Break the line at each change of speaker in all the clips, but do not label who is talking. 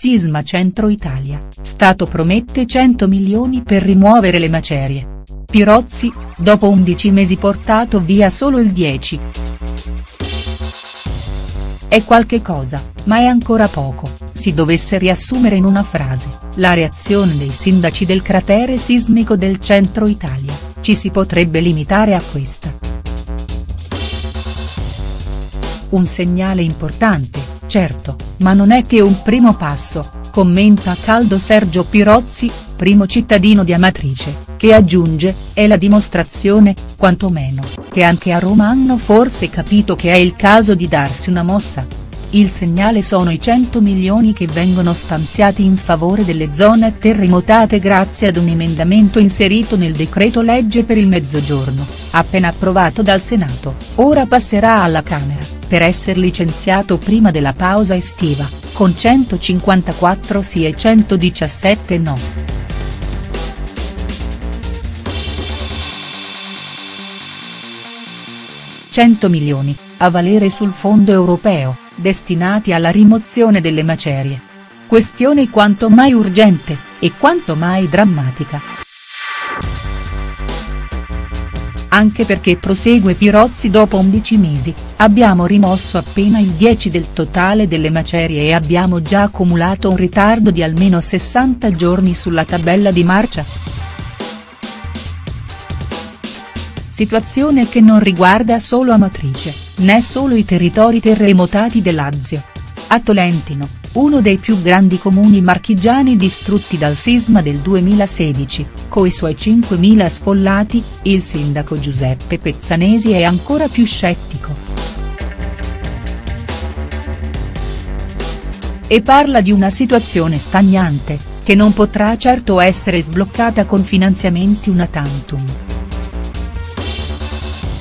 Sisma Centro Italia, Stato promette 100 milioni per rimuovere le macerie. Pirozzi, dopo 11 mesi portato via solo il 10. È qualche cosa, ma è ancora poco, si dovesse riassumere in una frase, la reazione dei sindaci del cratere sismico del centro Italia, ci si potrebbe limitare a questa. Un segnale importante, certo, ma non è che un primo passo, commenta a caldo Sergio Pirozzi, primo cittadino di Amatrice, che aggiunge, è la dimostrazione, quantomeno, che anche a Roma hanno forse capito che è il caso di darsi una mossa. Il segnale sono i 100 milioni che vengono stanziati in favore delle zone terremotate grazie ad un emendamento inserito nel decreto legge per il Mezzogiorno, appena approvato dal Senato, ora passerà alla Camera per essere licenziato prima della pausa estiva, con 154 sì e 117 no. Milioni, a valere sul fondo europeo, destinati alla rimozione delle macerie. Questione quanto mai urgente, e quanto mai drammatica. anche perché prosegue Pirozzi dopo 11 mesi, abbiamo rimosso appena il 10 del totale delle macerie e abbiamo già accumulato un ritardo di almeno 60 giorni sulla tabella di marcia. Situazione che non riguarda solo Amatrice, né solo i territori terremotati del Lazio. A Tolentino, uno dei più grandi comuni marchigiani distrutti dal sisma del 2016, coi suoi 5.000 sfollati, il sindaco Giuseppe Pezzanesi è ancora più scettico. E parla di una situazione stagnante, che non potrà certo essere sbloccata con finanziamenti una tantum.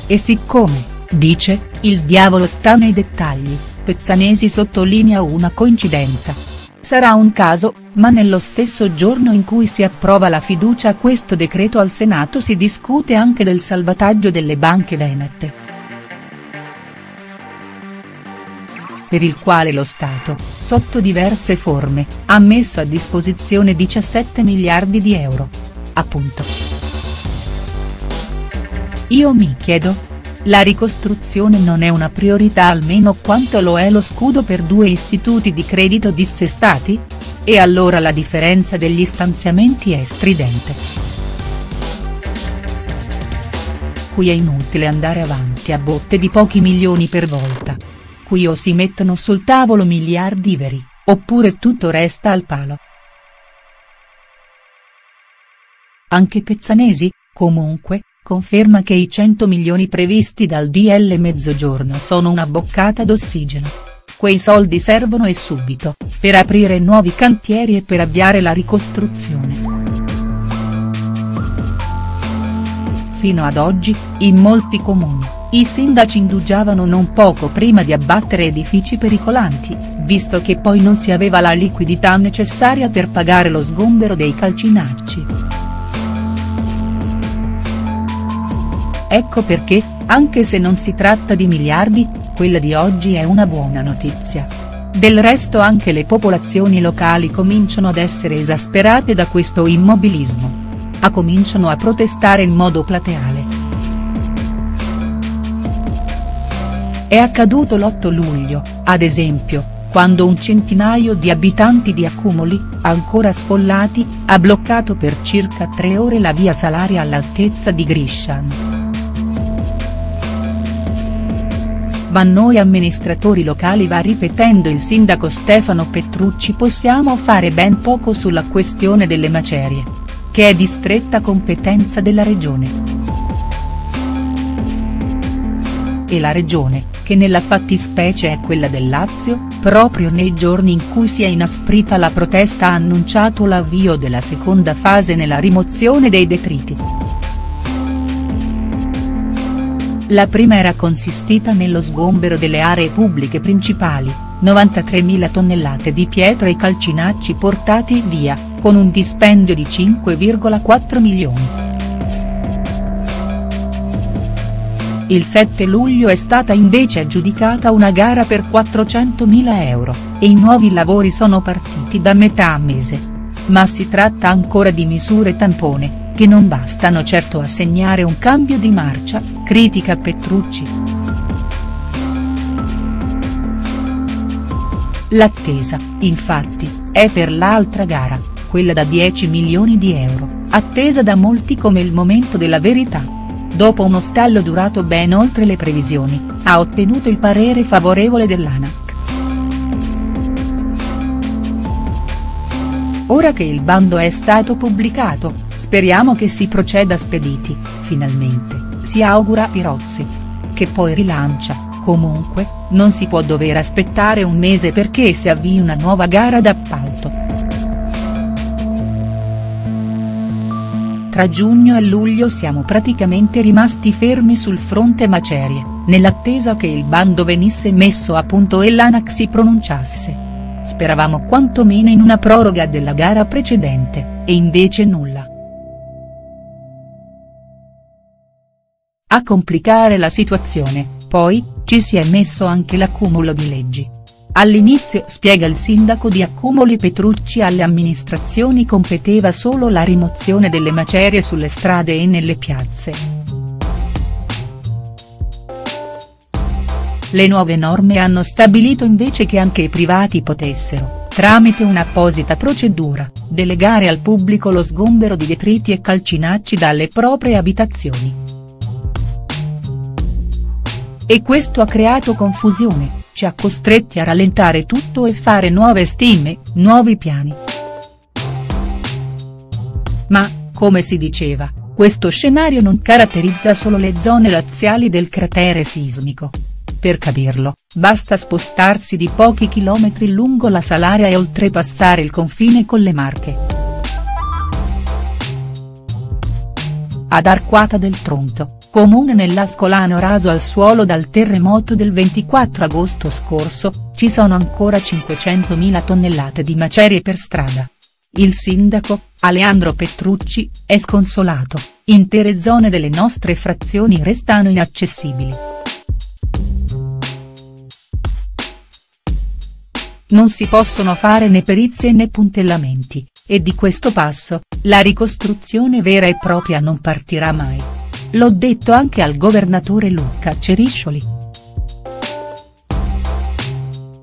E siccome, dice, il diavolo sta nei dettagli, Pezzanesi sottolinea una coincidenza. Sarà un caso, ma nello stesso giorno in cui si approva la fiducia a questo decreto al Senato si discute anche del salvataggio delle banche venete. Per il quale lo Stato, sotto diverse forme, ha messo a disposizione 17 miliardi di euro. Appunto. Io mi chiedo, la ricostruzione non è una priorità almeno quanto lo è lo scudo per due istituti di credito dissestati? E allora la differenza degli stanziamenti è stridente. Qui è inutile andare avanti a botte di pochi milioni per volta. Qui o si mettono sul tavolo miliardi veri, oppure tutto resta al palo. Anche Pezzanesi, comunque, conferma che i 100 milioni previsti dal DL Mezzogiorno sono una boccata d'ossigeno. Quei soldi servono e subito, per aprire nuovi cantieri e per avviare la ricostruzione. Fino ad oggi, in molti comuni, i sindaci indugiavano non poco prima di abbattere edifici pericolanti, visto che poi non si aveva la liquidità necessaria per pagare lo sgombero dei calcinacci. Ecco perché, anche se non si tratta di miliardi, quella di oggi è una buona notizia. Del resto anche le popolazioni locali cominciano ad essere esasperate da questo immobilismo. A cominciano a protestare in modo plateale. È accaduto l'8 luglio, ad esempio, quando un centinaio di abitanti di Accumoli, ancora sfollati, ha bloccato per circa tre ore la via Salaria all'altezza di Grishan. Ma noi amministratori locali va ripetendo il sindaco Stefano Petrucci possiamo fare ben poco sulla questione delle macerie. Che è di stretta competenza della regione. E la regione, che nella fattispecie è quella del Lazio, proprio nei giorni in cui si è inasprita la protesta ha annunciato l'avvio della seconda fase nella rimozione dei detriti. La prima era consistita nello sgombero delle aree pubbliche principali, 93.000 tonnellate di pietra e calcinacci portati via, con un dispendio di 5,4 milioni. Il 7 luglio è stata invece aggiudicata una gara per 400.000 euro, e i nuovi lavori sono partiti da metà mese. Ma si tratta ancora di misure tampone, che non bastano certo a segnare un cambio di marcia, critica Petrucci. L'attesa, infatti, è per l'altra gara, quella da 10 milioni di euro, attesa da molti come il momento della verità dopo uno stallo durato ben oltre le previsioni, ha ottenuto il parere favorevole dell'ANAC. Ora che il bando è stato pubblicato, speriamo che si proceda spediti, finalmente, si augura Pirozzi. Che poi rilancia, comunque, non si può dover aspettare un mese perché si avvii una nuova gara d'appalto. Tra giugno e luglio siamo praticamente rimasti fermi sul fronte macerie, nell'attesa che il bando venisse messo a punto e l'ANAC si pronunciasse. Speravamo quantomeno in una proroga della gara precedente, e invece nulla. A complicare la situazione, poi, ci si è messo anche l'accumulo di leggi. All'inizio spiega il sindaco di Accumoli Petrucci alle amministrazioni competeva solo la rimozione delle macerie sulle strade e nelle piazze. Le nuove norme hanno stabilito invece che anche i privati potessero, tramite un'apposita procedura, delegare al pubblico lo sgombero di detriti e calcinacci dalle proprie abitazioni. E questo ha creato confusione ci ha costretti a rallentare tutto e fare nuove stime, nuovi piani. Ma, come si diceva, questo scenario non caratterizza solo le zone laziali del cratere sismico. Per capirlo, basta spostarsi di pochi chilometri lungo la Salaria e oltrepassare il confine con le Marche. Ad Arquata del Tronto, comune nell'Ascolano raso al suolo dal terremoto del 24 agosto scorso, ci sono ancora 500.000 tonnellate di macerie per strada. Il sindaco, Aleandro Petrucci, è sconsolato, intere zone delle nostre frazioni restano inaccessibili. Non si possono fare né perizie né puntellamenti, e di questo passo, la ricostruzione vera e propria non partirà mai. L'ho detto anche al governatore Luca Ceriscioli.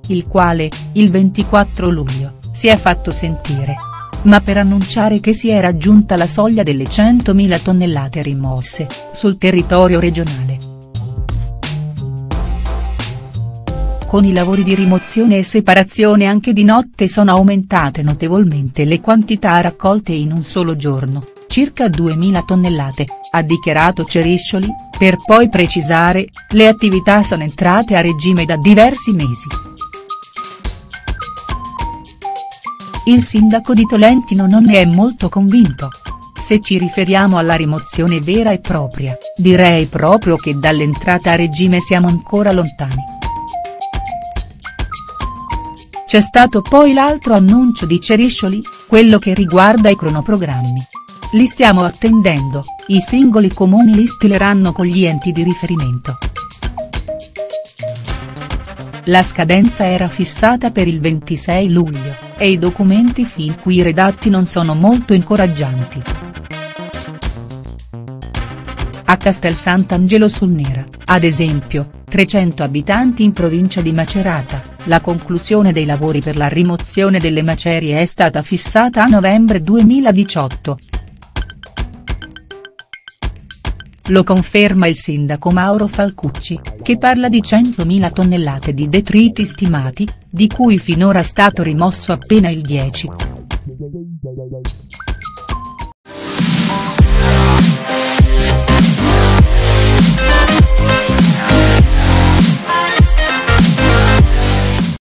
Il quale, il 24 luglio, si è fatto sentire. Ma per annunciare che si è raggiunta la soglia delle 100.000 tonnellate rimosse, sul territorio regionale. Con i lavori di rimozione e separazione anche di notte sono aumentate notevolmente le quantità raccolte in un solo giorno circa 2.000 tonnellate, ha dichiarato Ceriscioli, per poi precisare, le attività sono entrate a regime da diversi mesi. Il sindaco di Tolentino non ne è molto convinto. Se ci riferiamo alla rimozione vera e propria, direi proprio che dall'entrata a regime siamo ancora lontani. C'è stato poi l'altro annuncio di Ceriscioli, quello che riguarda i cronoprogrammi. Li stiamo attendendo, i singoli comuni li stileranno con gli enti di riferimento. La scadenza era fissata per il 26 luglio, e i documenti fin qui redatti non sono molto incoraggianti. A Castel Sant'Angelo sul Nera, ad esempio, 300 abitanti in provincia di Macerata, la conclusione dei lavori per la rimozione delle macerie è stata fissata a novembre 2018. Lo conferma il sindaco Mauro Falcucci, che parla di 100.000 tonnellate di detriti stimati, di cui finora è stato rimosso appena il 10.